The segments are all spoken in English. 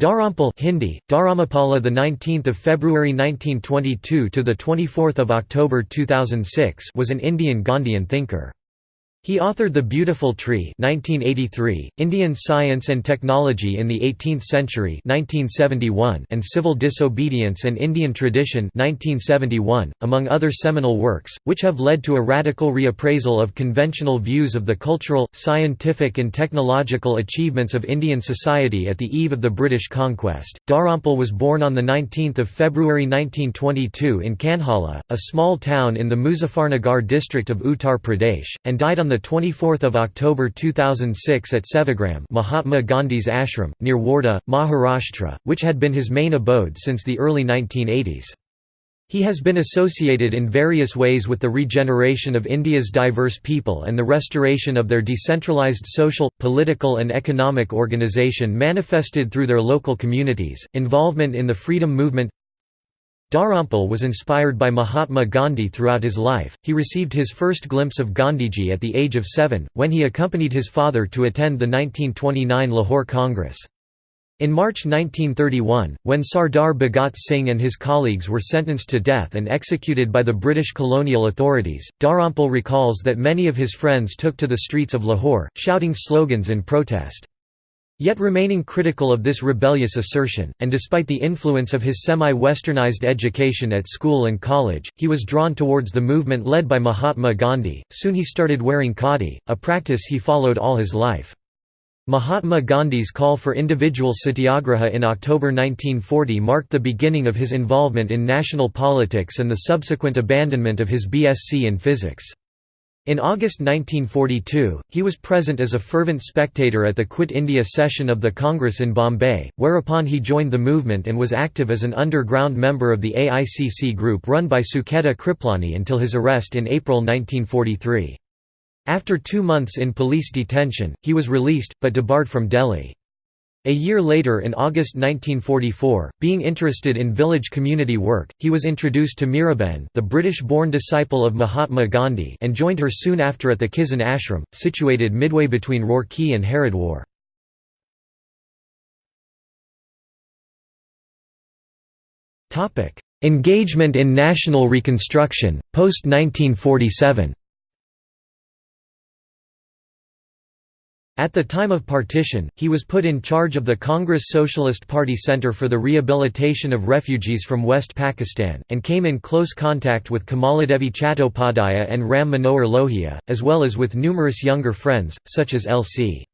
Dharampal Hindi, Dharamapala the 19th of February 1922 to the 24th of October 2006 was an Indian Gandhian thinker. He authored The Beautiful Tree 1983, Indian Science and Technology in the Eighteenth Century 1971, and Civil Disobedience and Indian Tradition 1971, among other seminal works, which have led to a radical reappraisal of conventional views of the cultural, scientific and technological achievements of Indian society at the eve of the British conquest. Dharampal was born on 19 February 1922 in Kanhala, a small town in the Muzaffarnagar district of Uttar Pradesh, and died on 24 October 2006 at Sevagram Mahatma Gandhi's ashram, near Wardha, Maharashtra, which had been his main abode since the early 1980s. He has been associated in various ways with the regeneration of India's diverse people and the restoration of their decentralized social, political and economic organization manifested through their local communities, involvement in the freedom movement Dharampal was inspired by Mahatma Gandhi throughout his life. He received his first glimpse of Gandhiji at the age of seven, when he accompanied his father to attend the 1929 Lahore Congress. In March 1931, when Sardar Bhagat Singh and his colleagues were sentenced to death and executed by the British colonial authorities, Dharampal recalls that many of his friends took to the streets of Lahore, shouting slogans in protest. Yet remaining critical of this rebellious assertion, and despite the influence of his semi-westernized education at school and college, he was drawn towards the movement led by Mahatma Gandhi. Soon he started wearing khadi, a practice he followed all his life. Mahatma Gandhi's call for individual satyagraha in October 1940 marked the beginning of his involvement in national politics and the subsequent abandonment of his BSc in physics. In August 1942, he was present as a fervent spectator at the Quit India session of the Congress in Bombay, whereupon he joined the movement and was active as an underground member of the AICC group run by Sucheta Kriplani until his arrest in April 1943. After two months in police detention, he was released, but debarred from Delhi. A year later in August 1944, being interested in village community work, he was introduced to Miraben the British-born disciple of Mahatma Gandhi and joined her soon after at the Kisan ashram, situated midway between Roorkee and Haridwar. Engagement in national reconstruction, post-1947 At the time of partition, he was put in charge of the Congress Socialist Party Center for the Rehabilitation of Refugees from West Pakistan, and came in close contact with Kamaladevi Chattopadhyaya and Ram Manohar Lohia, as well as with numerous younger friends, such as L.C.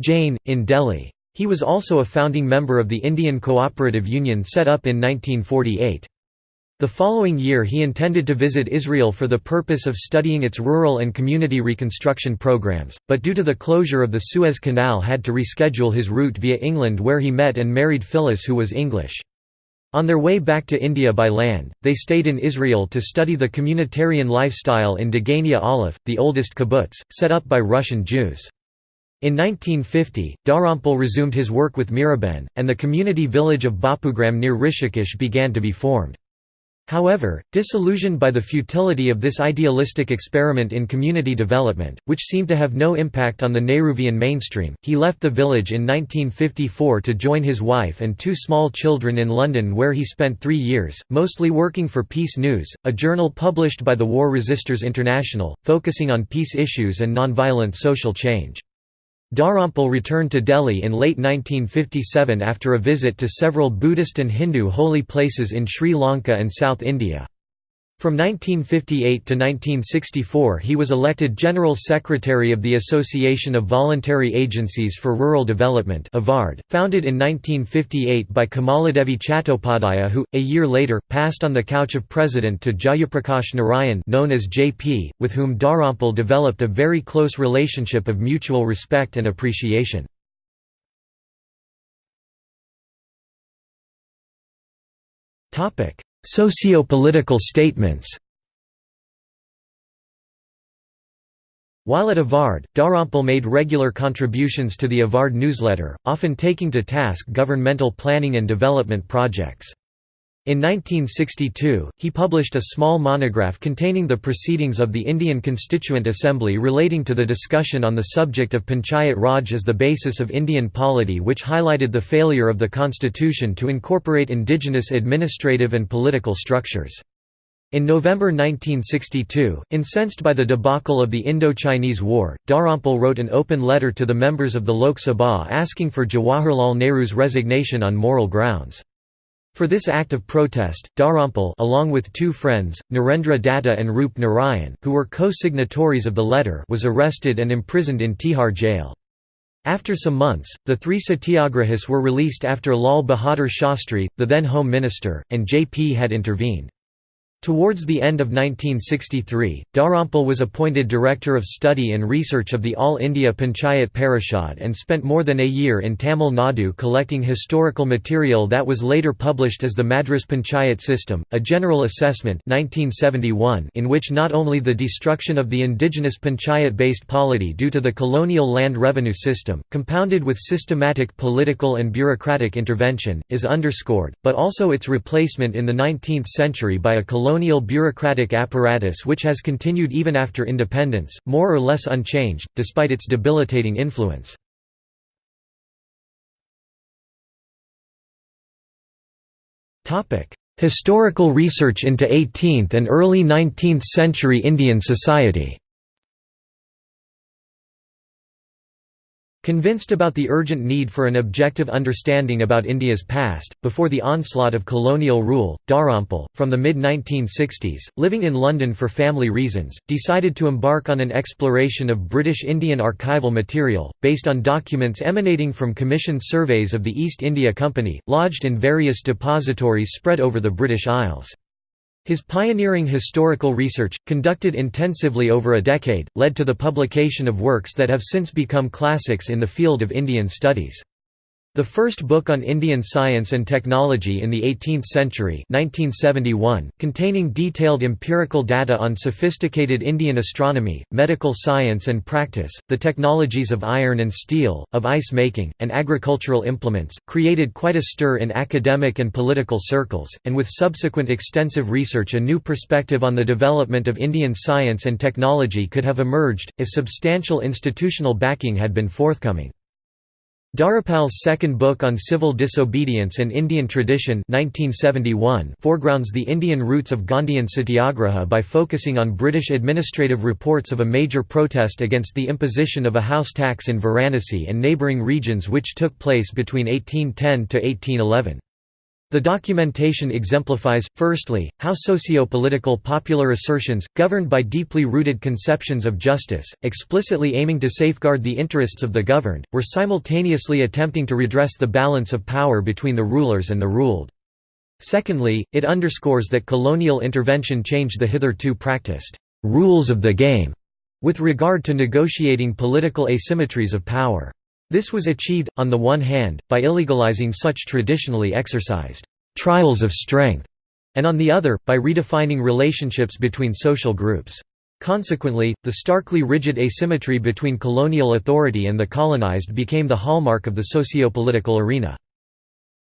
Jain, in Delhi. He was also a founding member of the Indian Cooperative Union set up in 1948. The following year he intended to visit Israel for the purpose of studying its rural and community reconstruction programs, but due to the closure of the Suez Canal had to reschedule his route via England where he met and married Phyllis who was English. On their way back to India by land, they stayed in Israel to study the communitarian lifestyle in Degania Aleph, the oldest kibbutz, set up by Russian Jews. In 1950, Dharampal resumed his work with Miraben, and the community village of Bapugram near Rishikesh began to be formed. However, disillusioned by the futility of this idealistic experiment in community development, which seemed to have no impact on the Nehruvian mainstream, he left the village in 1954 to join his wife and two small children in London where he spent three years, mostly working for Peace News, a journal published by the War Resisters International, focusing on peace issues and nonviolent social change. Dharampal returned to Delhi in late 1957 after a visit to several Buddhist and Hindu holy places in Sri Lanka and South India. From 1958 to 1964 he was elected General Secretary of the Association of Voluntary Agencies for Rural Development founded in 1958 by Kamaladevi Chattopadhyaya who, a year later, passed on the couch of president to Jayaprakash Narayan known as JP, with whom Dharampal developed a very close relationship of mutual respect and appreciation. Socio-political statements While at Avard, Dharampal made regular contributions to the Avard newsletter, often taking to task governmental planning and development projects. In 1962, he published a small monograph containing the proceedings of the Indian Constituent Assembly relating to the discussion on the subject of Panchayat Raj as the basis of Indian polity which highlighted the failure of the constitution to incorporate indigenous administrative and political structures. In November 1962, incensed by the debacle of the Indo-Chinese War, Dharampal wrote an open letter to the members of the Lok Sabha asking for Jawaharlal Nehru's resignation on moral grounds. For this act of protest, Dharampal along with two friends, Narendra Datta and Roop Narayan, who were co-signatories of the letter was arrested and imprisoned in Tihar jail. After some months, the three satyagrahis were released after Lal Bahadur Shastri, the then Home Minister, and JP had intervened. Towards the end of 1963, Dharampal was appointed Director of Study and Research of the All India Panchayat Parishad and spent more than a year in Tamil Nadu collecting historical material that was later published as the Madras Panchayat System, a general assessment 1971 in which not only the destruction of the indigenous panchayat-based polity due to the colonial land revenue system, compounded with systematic political and bureaucratic intervention, is underscored, but also its replacement in the 19th century by a colonial colonial bureaucratic apparatus which has continued even after independence, more or less unchanged, despite its debilitating influence. Historical research into 18th and early 19th century Indian society Convinced about the urgent need for an objective understanding about India's past, before the onslaught of colonial rule, Dharampal, from the mid-1960s, living in London for family reasons, decided to embark on an exploration of British Indian archival material, based on documents emanating from commissioned surveys of the East India Company, lodged in various depositories spread over the British Isles. His pioneering historical research, conducted intensively over a decade, led to the publication of works that have since become classics in the field of Indian studies. The first book on Indian science and technology in the 18th century 1971, containing detailed empirical data on sophisticated Indian astronomy, medical science and practice, the technologies of iron and steel, of ice making, and agricultural implements, created quite a stir in academic and political circles, and with subsequent extensive research a new perspective on the development of Indian science and technology could have emerged, if substantial institutional backing had been forthcoming. Dharampal's second book on civil disobedience and Indian tradition 1971 foregrounds the Indian roots of Gandhian satyagraha by focusing on British administrative reports of a major protest against the imposition of a house tax in Varanasi and neighbouring regions which took place between 1810 to 1811. The documentation exemplifies, firstly, how socio-political popular assertions, governed by deeply rooted conceptions of justice, explicitly aiming to safeguard the interests of the governed, were simultaneously attempting to redress the balance of power between the rulers and the ruled. Secondly, it underscores that colonial intervention changed the hitherto practiced «rules of the game» with regard to negotiating political asymmetries of power. This was achieved, on the one hand, by illegalizing such traditionally exercised «trials of strength», and on the other, by redefining relationships between social groups. Consequently, the starkly rigid asymmetry between colonial authority and the colonized became the hallmark of the socio-political arena.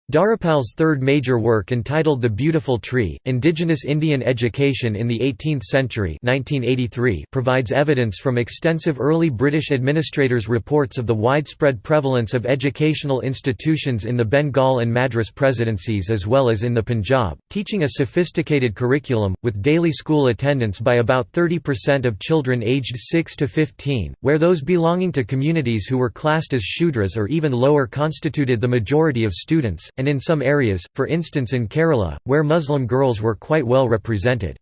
Dharampal's third major work entitled The Beautiful Tree, Indigenous Indian Education in the Eighteenth Century 1983 provides evidence from extensive early British administrators' reports of the widespread prevalence of educational institutions in the Bengal and Madras presidencies as well as in the Punjab, teaching a sophisticated curriculum, with daily school attendance by about 30% of children aged 6 to 15, where those belonging to communities who were classed as Shudras or even lower constituted the majority of students, and in some areas, for instance in Kerala, where Muslim girls were quite well represented.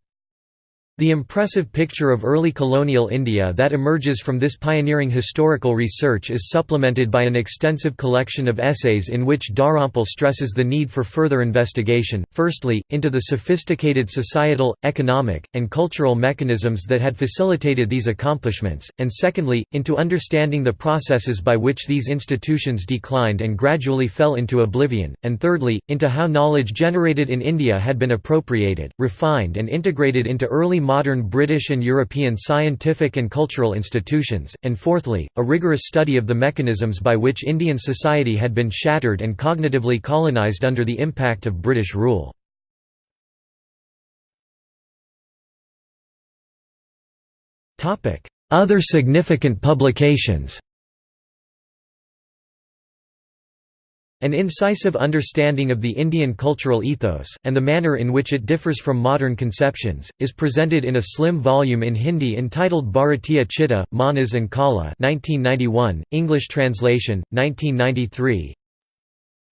The impressive picture of early colonial India that emerges from this pioneering historical research is supplemented by an extensive collection of essays in which Dharampal stresses the need for further investigation, firstly, into the sophisticated societal, economic, and cultural mechanisms that had facilitated these accomplishments, and secondly, into understanding the processes by which these institutions declined and gradually fell into oblivion, and thirdly, into how knowledge generated in India had been appropriated, refined and integrated into early modern British and European scientific and cultural institutions, and fourthly, a rigorous study of the mechanisms by which Indian society had been shattered and cognitively colonised under the impact of British rule. Other significant publications An incisive understanding of the Indian cultural ethos, and the manner in which it differs from modern conceptions, is presented in a slim volume in Hindi entitled Bharatiya Chitta, Manas and Kala 1991, English translation, 1993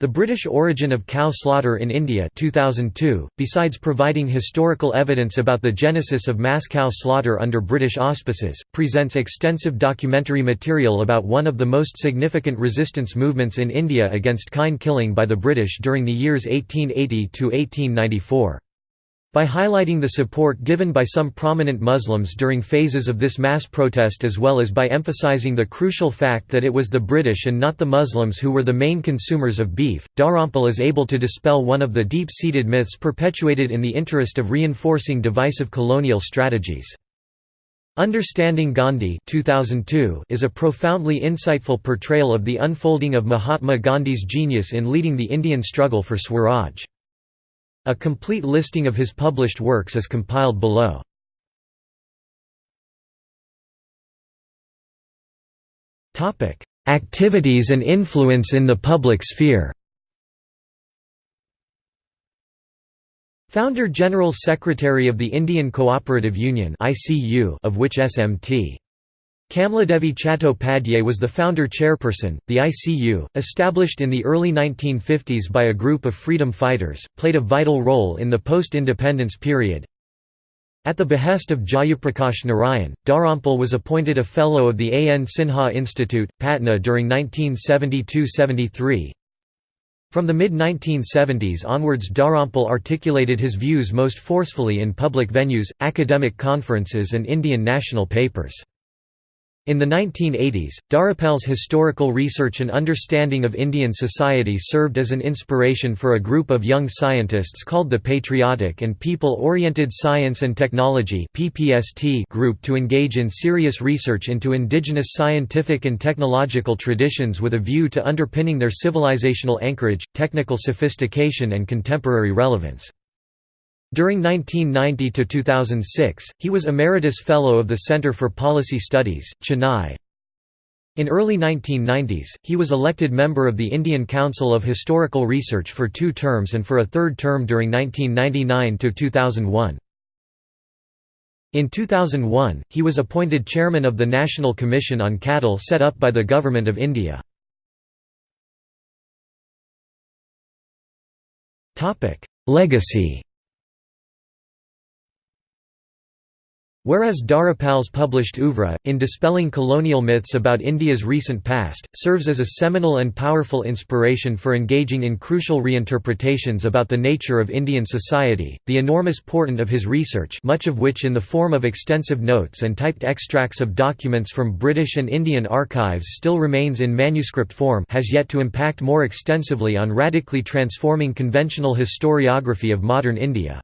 the British origin of cow slaughter in India 2002, besides providing historical evidence about the genesis of mass cow slaughter under British auspices, presents extensive documentary material about one of the most significant resistance movements in India against kine killing by the British during the years 1880–1894. By highlighting the support given by some prominent Muslims during phases of this mass protest as well as by emphasizing the crucial fact that it was the British and not the Muslims who were the main consumers of beef, Dharampal is able to dispel one of the deep-seated myths perpetuated in the interest of reinforcing divisive colonial strategies. Understanding Gandhi 2002 is a profoundly insightful portrayal of the unfolding of Mahatma Gandhi's genius in leading the Indian struggle for Swaraj. A complete listing of his published works is compiled below. Activities and influence in the public sphere Founder General Secretary of the Indian Cooperative Union of which SMT. Kamladevi Chattopadhyay was the founder chairperson. The ICU, established in the early 1950s by a group of freedom fighters, played a vital role in the post-independence period. At the behest of Jayaprakash Narayan, Dharampal was appointed a Fellow of the A. N. Sinha Institute, Patna during 1972–73. From the mid-1970s onwards Dharampal articulated his views most forcefully in public venues, academic conferences and Indian national papers. In the 1980s, Dharampal's historical research and understanding of Indian society served as an inspiration for a group of young scientists called the Patriotic and People-Oriented Science and Technology group to engage in serious research into indigenous scientific and technological traditions with a view to underpinning their civilizational anchorage, technical sophistication and contemporary relevance. During 1990 to 2006, he was Emeritus Fellow of the Center for Policy Studies, Chennai. In early 1990s, he was elected member of the Indian Council of Historical Research for two terms and for a third term during 1999 to 2001. In 2001, he was appointed chairman of the National Commission on Cattle set up by the Government of India. Legacy Whereas Dharampal's published oeuvre, in dispelling colonial myths about India's recent past, serves as a seminal and powerful inspiration for engaging in crucial reinterpretations about the nature of Indian society, the enormous portent of his research much of which in the form of extensive notes and typed extracts of documents from British and Indian archives still remains in manuscript form has yet to impact more extensively on radically transforming conventional historiography of modern India.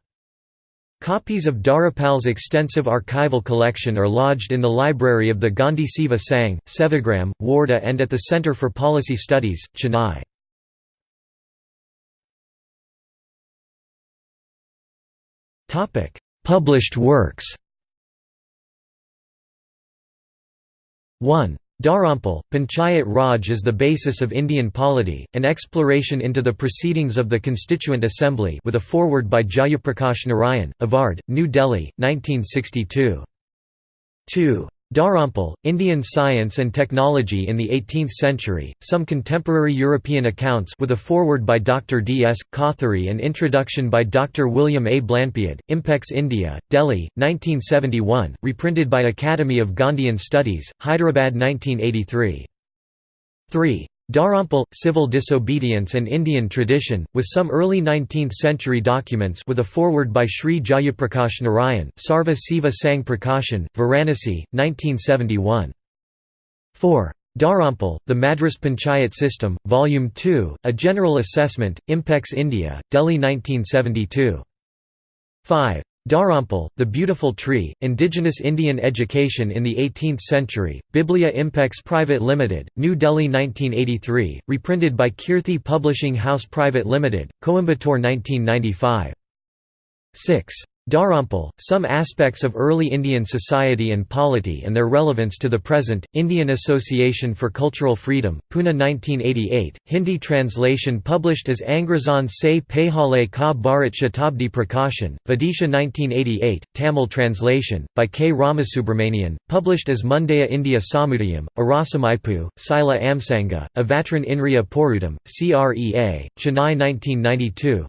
Copies of Dharampal's extensive archival collection are lodged in the library of the Gandhi Seva Sangh, Sevagram, Wardha and at the Centre for Policy Studies, Chennai. Published works 1. Dharampal, Panchayat Raj is the basis of Indian polity, an exploration into the proceedings of the Constituent Assembly with a foreword by Jayaprakash Narayan, Avard, New Delhi, 1962. 2. Dharampal, Indian Science and Technology in the 18th Century, some contemporary European accounts with a foreword by Dr. D. S. Kothari and introduction by Dr. William A. Blanpied, Impex India, Delhi, 1971, reprinted by Academy of Gandhian Studies, Hyderabad 1983. 3. Dharampal, Civil Disobedience and Indian Tradition, with some early 19th-century documents with a foreword by Sri Jayaprakash Narayan, Sarva Seva Sangh Prakashan, Varanasi, 1971. 4. Dharampal, The Madras Panchayat System, Volume 2, A General Assessment, Impex India, Delhi 1972. 5. Dharampal, The Beautiful Tree, Indigenous Indian Education in the 18th Century, Biblia Impex Private Limited, New Delhi 1983, reprinted by Kirti Publishing House Private Limited, Coimbatore 1995. 6. Dharampal, Some Aspects of Early Indian Society and Polity and Their Relevance to the Present, Indian Association for Cultural Freedom, Pune 1988, Hindi translation published as Angrazan se Pehale ka Bharat Shatabdi Prakashan, Vidisha 1988, Tamil translation, by K. Ramasubramanian, published as Mundaya India Samudayam, Arasamaipu, Sila Amsanga, Avatran Inriya Porudam, CREA, Chennai 1992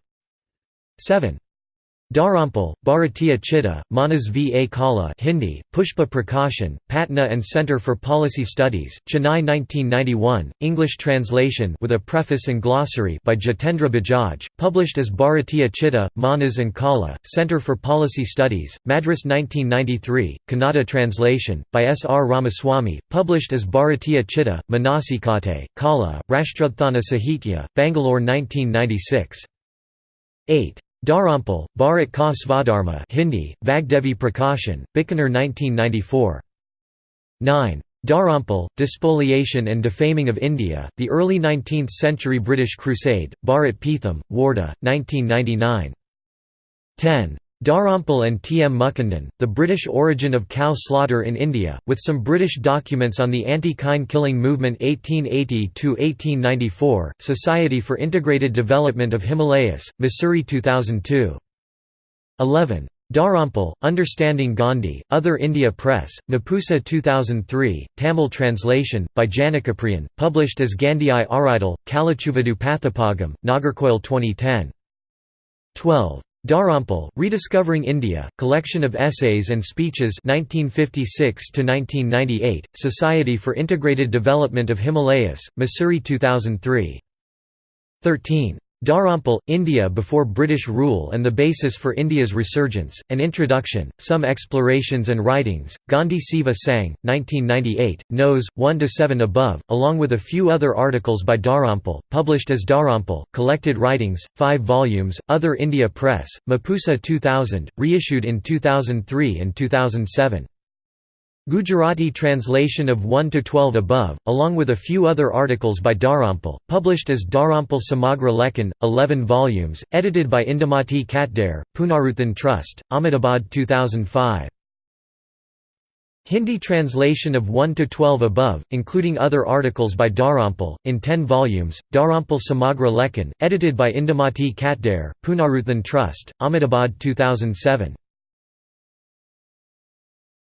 7. Dharampal, Bharatiya Chitta, Manas V. A. Kala Hindi, Pushpa Prakashan, Patna and Centre for Policy Studies, Chennai 1991, English translation with a preface and glossary by Jitendra Bajaj, published as Bharatiya Chitta, Manas and Kala, Centre for Policy Studies, Madras 1993, Kannada translation, by S. R. Ramaswamy, published as Bharatiya Chitta, Manasikate, Kala, Rashtrathana Sahitya, Bangalore 1996. 8. Dharampal, Bharat Ka Svadharma Hindi, Vagdevi Prakashan, Bikaner 1994. 9. Dharampal, Despoliation and Defaming of India, The Early Nineteenth-Century British Crusade, Bharat Peetham, Wardha, 1999. 10. Dharampal and T. M. Mukundan, The British Origin of Cow Slaughter in India, with some British documents on the anti-kine killing movement 1880–1894, Society for Integrated Development of Himalayas, Mussoorie 2002. 11. Dharampal, Understanding Gandhi, Other India Press, Mapusa 2003, Tamil translation, by Janakapriyan, published as Gandhi I Kalachuvadu Pathapagam, Nagarkoil 2010. 12. Dharampal, Rediscovering India, Collection of Essays and Speeches 1956 Society for Integrated Development of Himalayas, Mussoorie 2003. 13. Dharampal, India Before British Rule and the Basis for India's Resurgence, An Introduction, Some Explorations and Writings, Gandhi Seva Sangh, 1998, Nos. 1–7 above, along with a few other articles by Dharampal, published as Dharampal, Collected Writings, 5 volumes, Other India Press, Mapusa 2000, reissued in 2003 and 2007. Gujarati translation of 1 to 12 above, along with a few other articles by Dharampal, published as Dharampal Samagra Lekhan, 11 volumes, edited by Indumati Katdare, Punaruthan Trust, Ahmedabad 2005. Hindi translation of 1 to 12 above, including other articles by Dharampal, in 10 volumes, Dharampal Samagra Lekhan, edited by Indumati Katdare, Punaruthan Trust, Ahmedabad 2007.